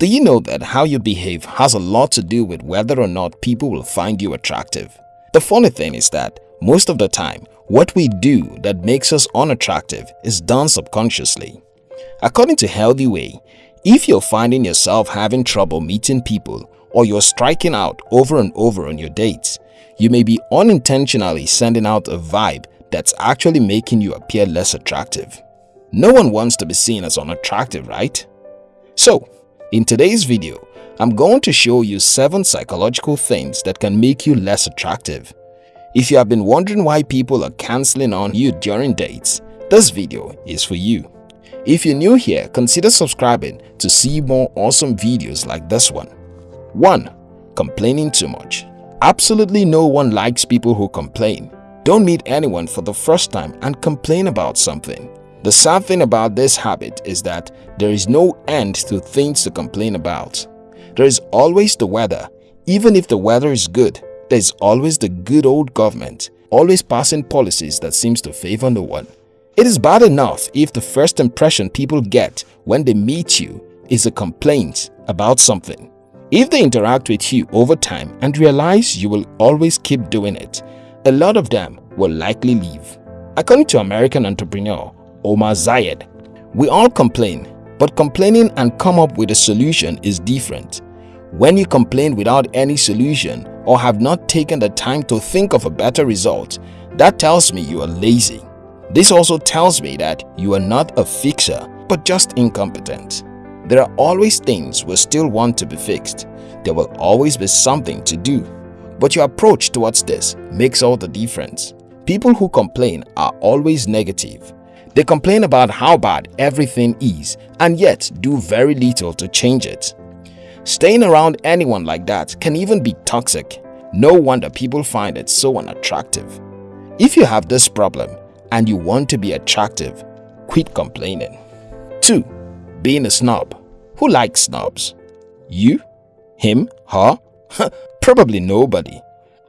Do you know that how you behave has a lot to do with whether or not people will find you attractive? The funny thing is that most of the time, what we do that makes us unattractive is done subconsciously. According to Healthy Way, if you're finding yourself having trouble meeting people or you're striking out over and over on your dates, you may be unintentionally sending out a vibe that's actually making you appear less attractive. No one wants to be seen as unattractive, right? So, in today's video, I'm going to show you 7 psychological things that can make you less attractive. If you have been wondering why people are cancelling on you during dates, this video is for you. If you're new here, consider subscribing to see more awesome videos like this one. 1. Complaining too much Absolutely no one likes people who complain. Don't meet anyone for the first time and complain about something. The sad thing about this habit is that there is no end to things to complain about. There is always the weather. Even if the weather is good, there is always the good old government, always passing policies that seems to favor no one. It is bad enough if the first impression people get when they meet you is a complaint about something. If they interact with you over time and realize you will always keep doing it, a lot of them will likely leave. According to American entrepreneur Omar Zayed, we all complain, but complaining and come up with a solution is different. When you complain without any solution or have not taken the time to think of a better result, that tells me you are lazy. This also tells me that you are not a fixer, but just incompetent. There are always things we still want to be fixed. There will always be something to do. But your approach towards this makes all the difference. People who complain are always negative. They complain about how bad everything is and yet do very little to change it. Staying around anyone like that can even be toxic. No wonder people find it so unattractive. If you have this problem and you want to be attractive, quit complaining. 2. Being a snob. Who likes snobs? You? Him? Her? Probably nobody.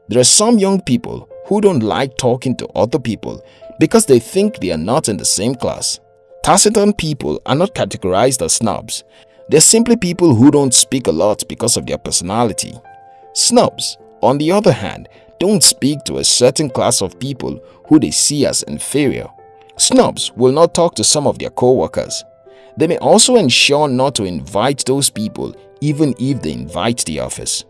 There are some young people who don't like talking to other people because they think they are not in the same class. Taciturn people are not categorized as snobs. They're simply people who don't speak a lot because of their personality. Snobs, on the other hand, don't speak to a certain class of people who they see as inferior. Snobs will not talk to some of their co-workers. They may also ensure not to invite those people even if they invite the office.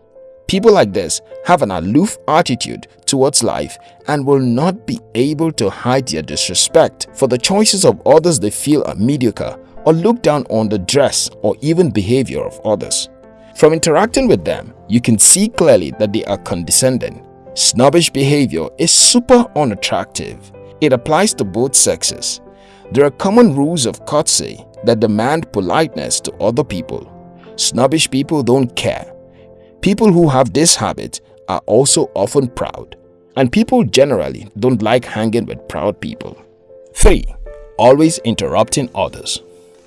People like this have an aloof attitude towards life and will not be able to hide their disrespect for the choices of others they feel are mediocre or look down on the dress or even behavior of others. From interacting with them, you can see clearly that they are condescending. Snobbish behavior is super unattractive. It applies to both sexes. There are common rules of courtesy that demand politeness to other people. Snobbish people don't care People who have this habit are also often proud, and people generally don't like hanging with proud people. 3. Always interrupting others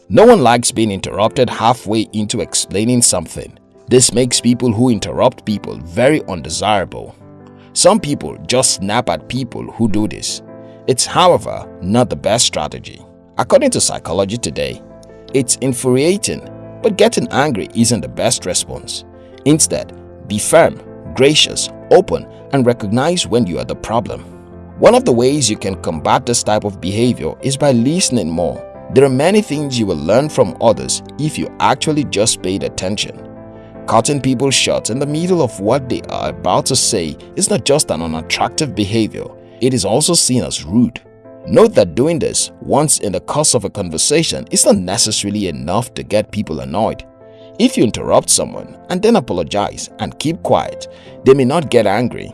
No one likes being interrupted halfway into explaining something. This makes people who interrupt people very undesirable. Some people just snap at people who do this. It's however not the best strategy. According to Psychology Today, it's infuriating, but getting angry isn't the best response. Instead, be firm, gracious, open, and recognize when you are the problem. One of the ways you can combat this type of behavior is by listening more. There are many things you will learn from others if you actually just paid attention. Cutting people short in the middle of what they are about to say is not just an unattractive behavior, it is also seen as rude. Note that doing this once in the course of a conversation is not necessarily enough to get people annoyed. If you interrupt someone and then apologize and keep quiet, they may not get angry.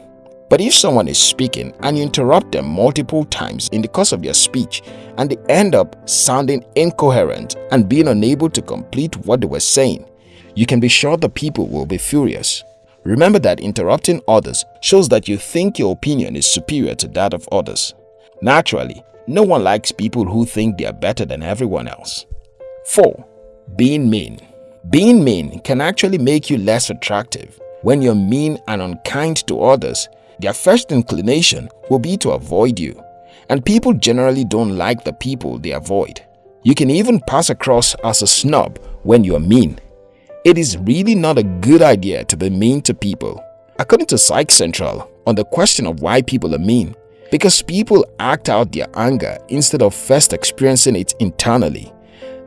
But if someone is speaking and you interrupt them multiple times in the course of your speech and they end up sounding incoherent and being unable to complete what they were saying, you can be sure the people will be furious. Remember that interrupting others shows that you think your opinion is superior to that of others. Naturally, no one likes people who think they are better than everyone else. 4. Being mean being mean can actually make you less attractive. When you're mean and unkind to others, their first inclination will be to avoid you. And people generally don't like the people they avoid. You can even pass across as a snob when you're mean. It is really not a good idea to be mean to people. According to Psych Central, on the question of why people are mean, because people act out their anger instead of first experiencing it internally.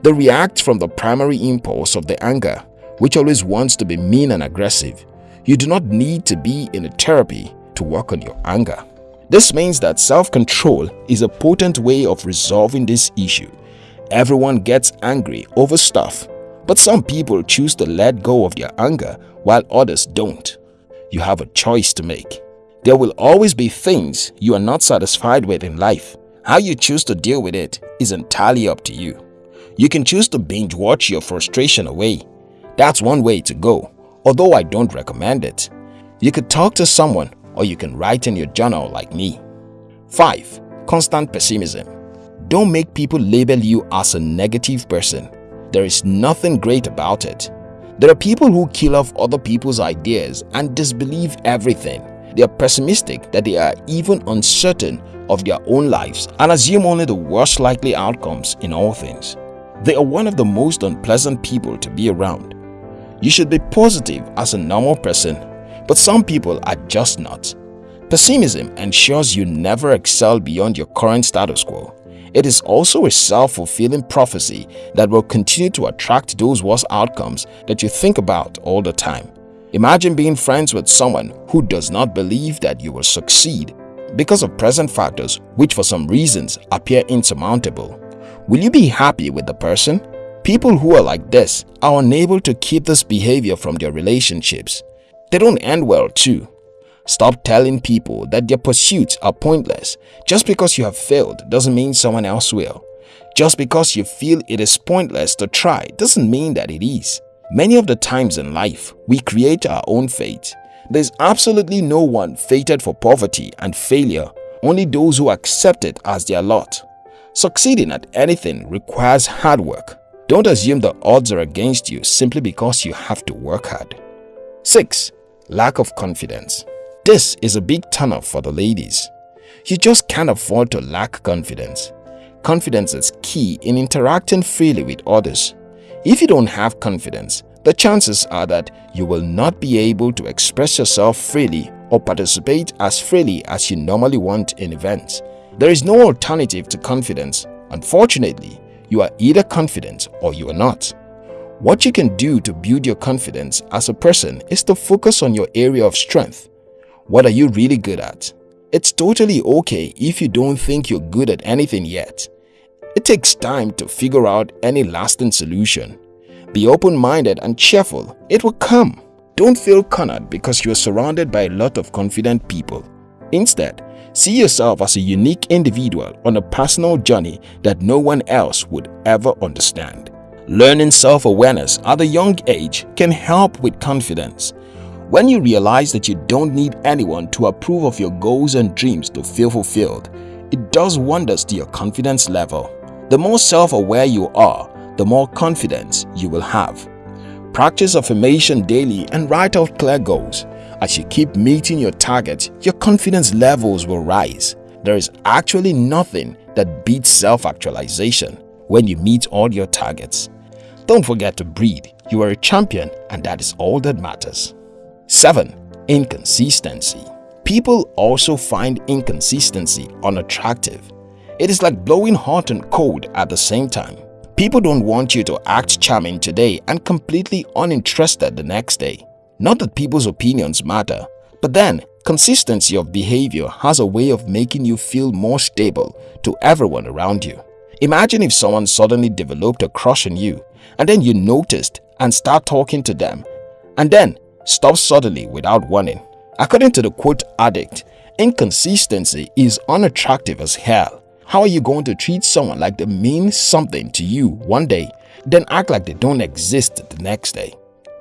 They react from the primary impulse of the anger, which always wants to be mean and aggressive. You do not need to be in a therapy to work on your anger. This means that self-control is a potent way of resolving this issue. Everyone gets angry over stuff, but some people choose to let go of their anger while others don't. You have a choice to make. There will always be things you are not satisfied with in life. How you choose to deal with it is entirely up to you. You can choose to binge watch your frustration away. That's one way to go, although I don't recommend it. You could talk to someone or you can write in your journal like me. 5. Constant pessimism. Don't make people label you as a negative person. There is nothing great about it. There are people who kill off other people's ideas and disbelieve everything. They are pessimistic that they are even uncertain of their own lives and assume only the worst likely outcomes in all things. They are one of the most unpleasant people to be around. You should be positive as a normal person, but some people are just not. Pessimism ensures you never excel beyond your current status quo. It is also a self-fulfilling prophecy that will continue to attract those worst outcomes that you think about all the time. Imagine being friends with someone who does not believe that you will succeed because of present factors which for some reasons appear insurmountable. Will you be happy with the person? People who are like this are unable to keep this behavior from their relationships. They don't end well too. Stop telling people that their pursuits are pointless. Just because you have failed doesn't mean someone else will. Just because you feel it is pointless to try doesn't mean that it is. Many of the times in life, we create our own fate. There's absolutely no one fated for poverty and failure, only those who accept it as their lot. Succeeding at anything requires hard work. Don't assume the odds are against you simply because you have to work hard. 6. Lack of confidence This is a big turnoff for the ladies. You just can't afford to lack confidence. Confidence is key in interacting freely with others. If you don't have confidence, the chances are that you will not be able to express yourself freely or participate as freely as you normally want in events. There is no alternative to confidence. Unfortunately, you are either confident or you are not. What you can do to build your confidence as a person is to focus on your area of strength. What are you really good at? It's totally okay if you don't think you're good at anything yet. It takes time to figure out any lasting solution. Be open-minded and cheerful. It will come. Don't feel cornered because you are surrounded by a lot of confident people. Instead, see yourself as a unique individual on a personal journey that no one else would ever understand. Learning self-awareness at a young age can help with confidence. When you realize that you don't need anyone to approve of your goals and dreams to feel fulfilled, it does wonders to your confidence level. The more self-aware you are, the more confidence you will have. Practice affirmation daily and write out clear goals. As you keep meeting your targets, your confidence levels will rise. There is actually nothing that beats self-actualization when you meet all your targets. Don't forget to breathe. You are a champion and that is all that matters. 7. Inconsistency People also find inconsistency unattractive. It is like blowing hot and cold at the same time. People don't want you to act charming today and completely uninterested the next day. Not that people's opinions matter, but then consistency of behavior has a way of making you feel more stable to everyone around you. Imagine if someone suddenly developed a crush on you and then you noticed and start talking to them and then stop suddenly without warning. According to the quote addict, inconsistency is unattractive as hell. How are you going to treat someone like they mean something to you one day, then act like they don't exist the next day?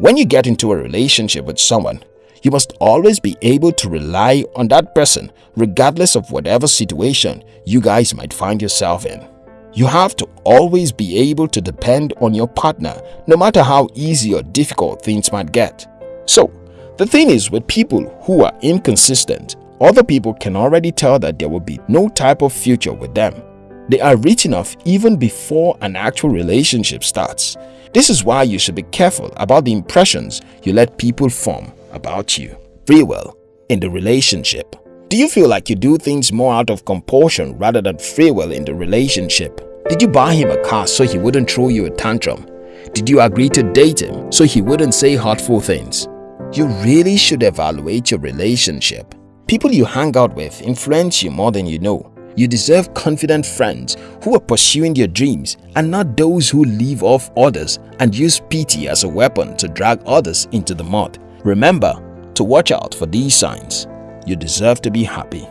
When you get into a relationship with someone, you must always be able to rely on that person regardless of whatever situation you guys might find yourself in. You have to always be able to depend on your partner no matter how easy or difficult things might get. So, the thing is with people who are inconsistent, other people can already tell that there will be no type of future with them. They are written off even before an actual relationship starts. This is why you should be careful about the impressions you let people form about you. Free will in the relationship. Do you feel like you do things more out of compulsion rather than free will in the relationship? Did you buy him a car so he wouldn't throw you a tantrum? Did you agree to date him so he wouldn't say hurtful things? You really should evaluate your relationship. People you hang out with influence you more than you know. You deserve confident friends who are pursuing your dreams and not those who leave off others and use pity as a weapon to drag others into the mud. Remember to watch out for these signs. You deserve to be happy.